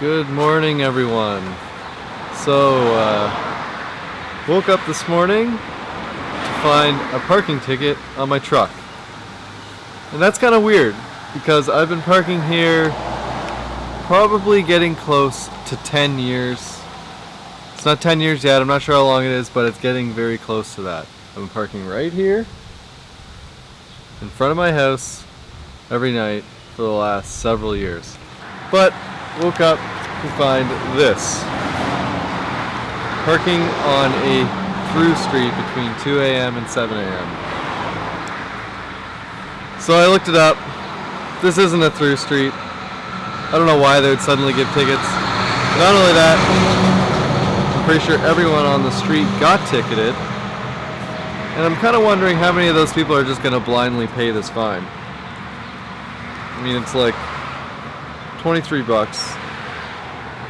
Good morning, everyone. So, uh, woke up this morning to find a parking ticket on my truck. And that's kind of weird because I've been parking here probably getting close to 10 years. It's not 10 years yet, I'm not sure how long it is, but it's getting very close to that. I've been parking right here in front of my house every night for the last several years. But woke up to find this. Parking on a through street between 2 a.m. and 7 a.m. So I looked it up. This isn't a through street. I don't know why they would suddenly give tickets. Not only that, I'm pretty sure everyone on the street got ticketed. And I'm kind of wondering how many of those people are just going to blindly pay this fine. I mean, it's like 23 bucks.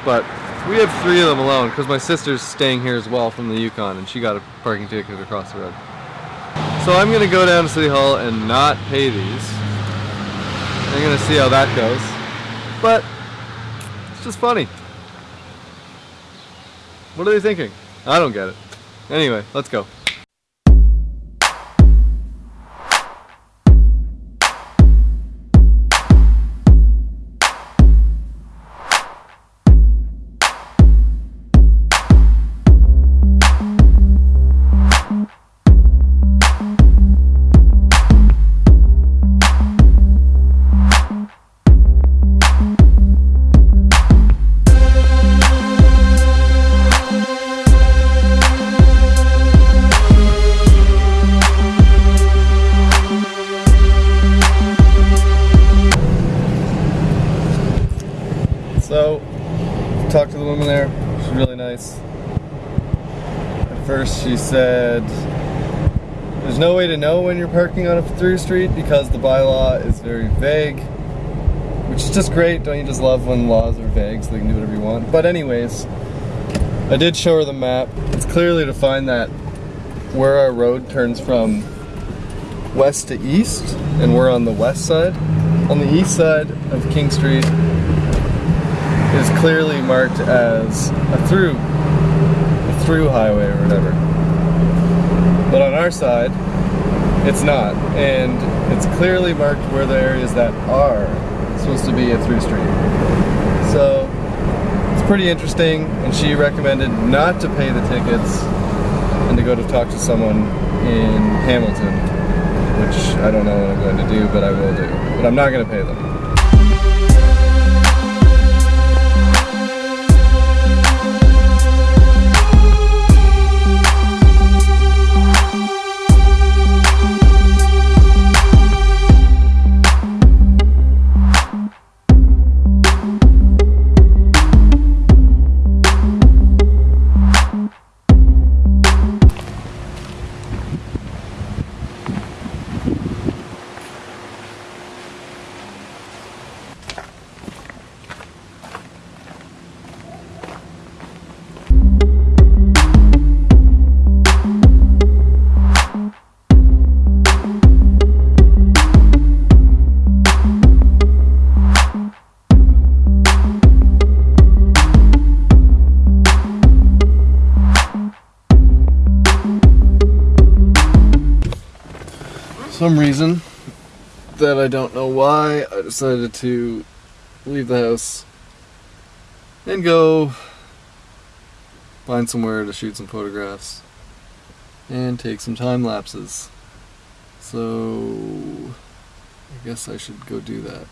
But we have three of them alone because my sister's staying here as well from the Yukon and she got a parking ticket across the road. So I'm going to go down to City Hall and not pay these. I'm going to see how that goes. But it's just funny. What are they thinking? I don't get it. Anyway, let's go. So, talked to the woman there. She's really nice. At first, she said, There's no way to know when you're parking on a through street because the bylaw is very vague. Which is just great. Don't you just love when laws are vague so they can do whatever you want? But, anyways, I did show her the map. It's clearly defined that where our road turns from west to east, and we're on the west side. On the east side of King Street is clearly marked as a through, a through highway or whatever. But on our side, it's not, and it's clearly marked where the areas that are supposed to be a through street. So it's pretty interesting, and she recommended not to pay the tickets and to go to talk to someone in Hamilton, which I don't know what I'm going to do, but I will do. But I'm not going to pay them. Some reason that I don't know why, I decided to leave the house and go find somewhere to shoot some photographs and take some time lapses. So I guess I should go do that.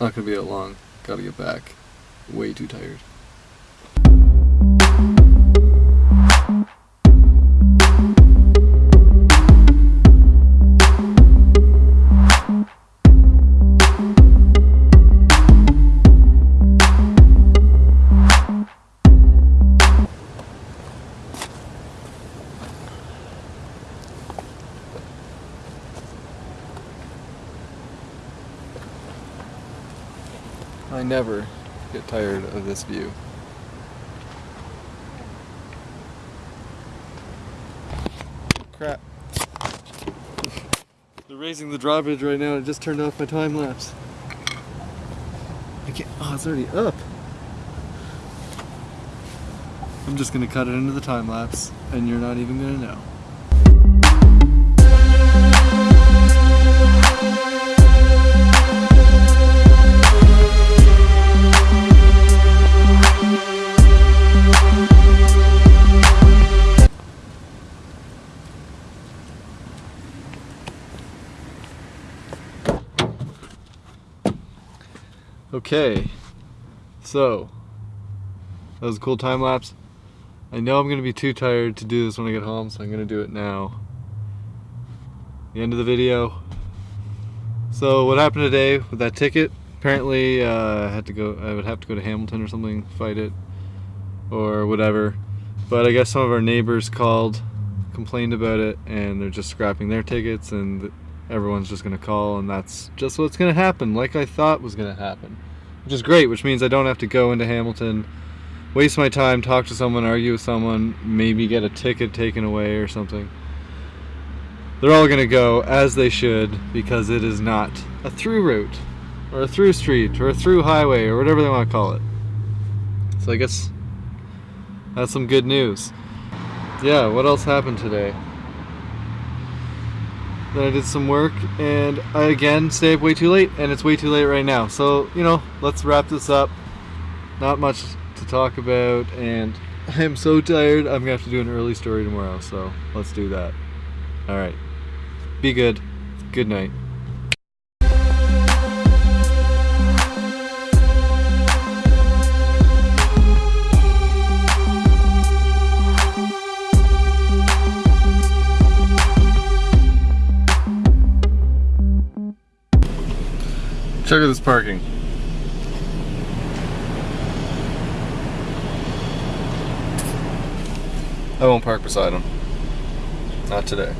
Not gonna be that long. Gotta get back. Way too tired. I never get tired of this view. Crap. They're raising the drawbridge right now. I just turned off my time lapse. I can't. Oh, it's already up. I'm just gonna cut it into the time lapse and you're not even gonna know. Okay, so that was a cool time lapse. I know I'm gonna be too tired to do this when I get home, so I'm gonna do it now. The end of the video. So what happened today with that ticket? Apparently, uh, I had to go. I would have to go to Hamilton or something, fight it, or whatever. But I guess some of our neighbors called, complained about it, and they're just scrapping their tickets, and everyone's just gonna call, and that's just what's gonna happen, like I thought was gonna happen, which is great. Which means I don't have to go into Hamilton waste my time, talk to someone, argue with someone, maybe get a ticket taken away or something. They're all gonna go as they should because it is not a through route or a through street or a through highway or whatever they want to call it. So I guess that's some good news. Yeah, what else happened today? Then I did some work and I again stayed up way too late and it's way too late right now. So, you know, let's wrap this up. Not much to talk about and I'm so tired I'm gonna have to do an early story tomorrow so let's do that all right be good good night check out this parking I won't park beside him. Not today.